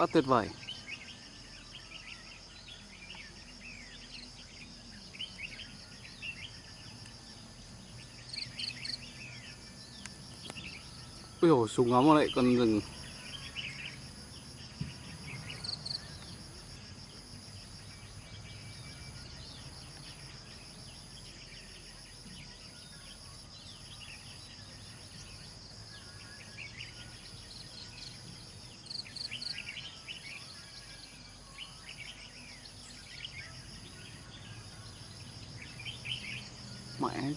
quá tuyệt vời. Ui dồi, súng ngắm lại con rừng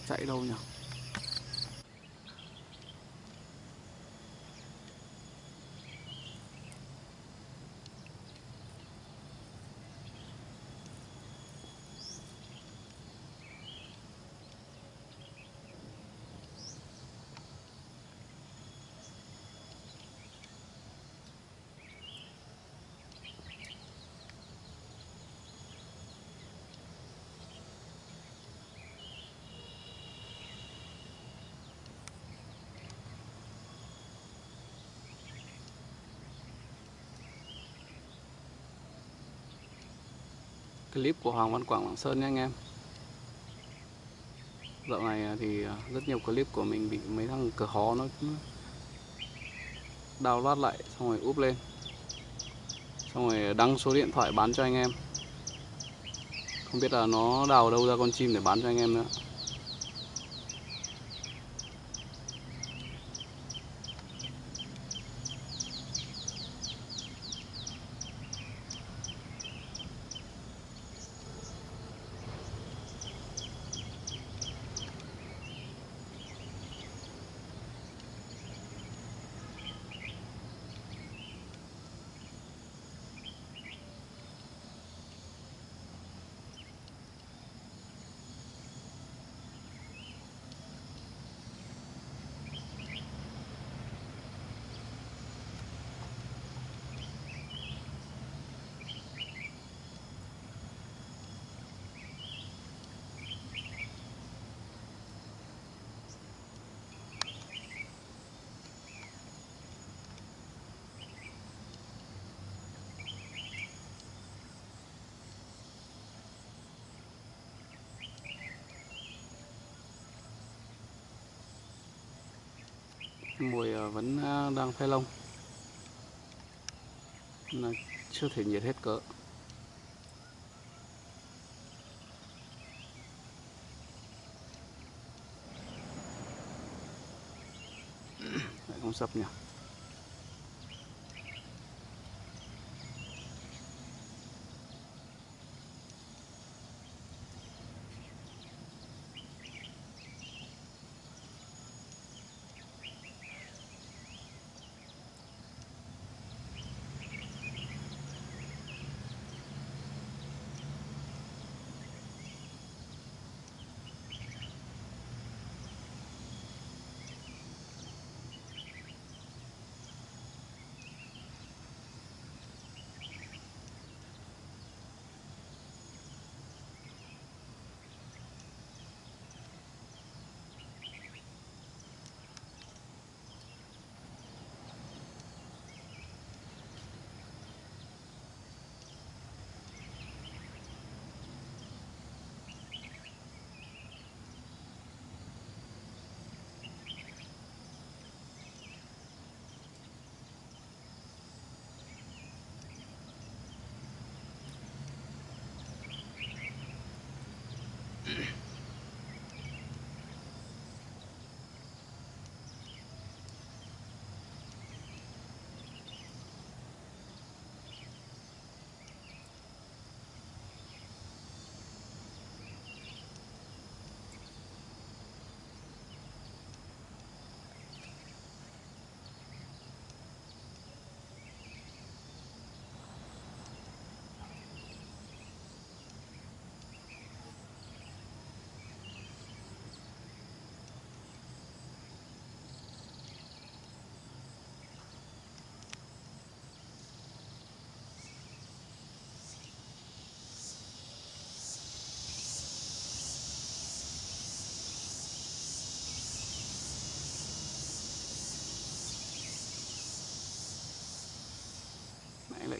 chạy đâu nhỉ? Clip của Hoàng Văn Quảng Lạng Sơn nhé, anh em. Dạo này à, thì à, rất nhiều clip của mình bị mấy thằng cửa hó nó download lại, xong rồi úp lên. Xong rồi đăng số điện thoại bán cho anh em. Không biết là nó đào đâu ra con chim để bán cho anh em nữa. Mùi ờ, vẫn ờ, đang phai lông. Là chưa thể nhiệt hết cỡ. Lại không sập nhỉ?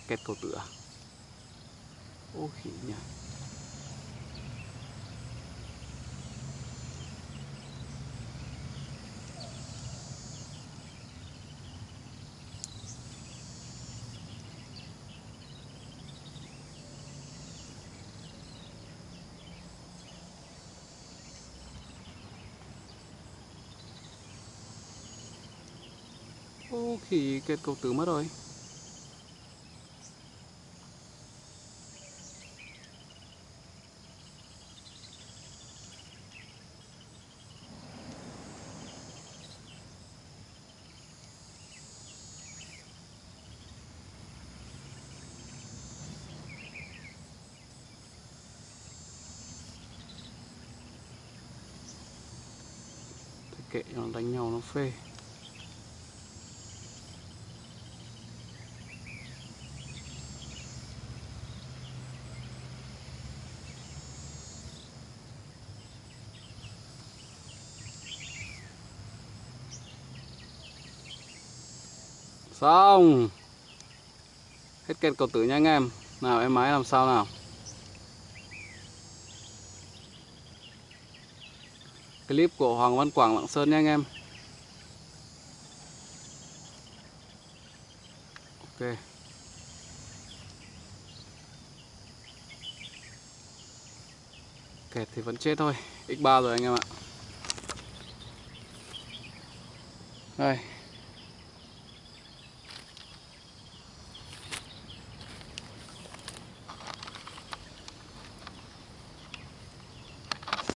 Kẹt cầu tựa. ô khỉ nhỉ Ô khỉ kẹt cầu tử mất rồi kệ cho nó, đánh nhau nó phê. Xong Hết kẹt cầu tử nha anh em. Nào, em máy làm sao nào? Clip của Hoàng Văn Quảng Lạng Sơn nha anh em. Ok. Kẹt thì vẫn chết thôi. X3 rồi anh em ạ. Đây.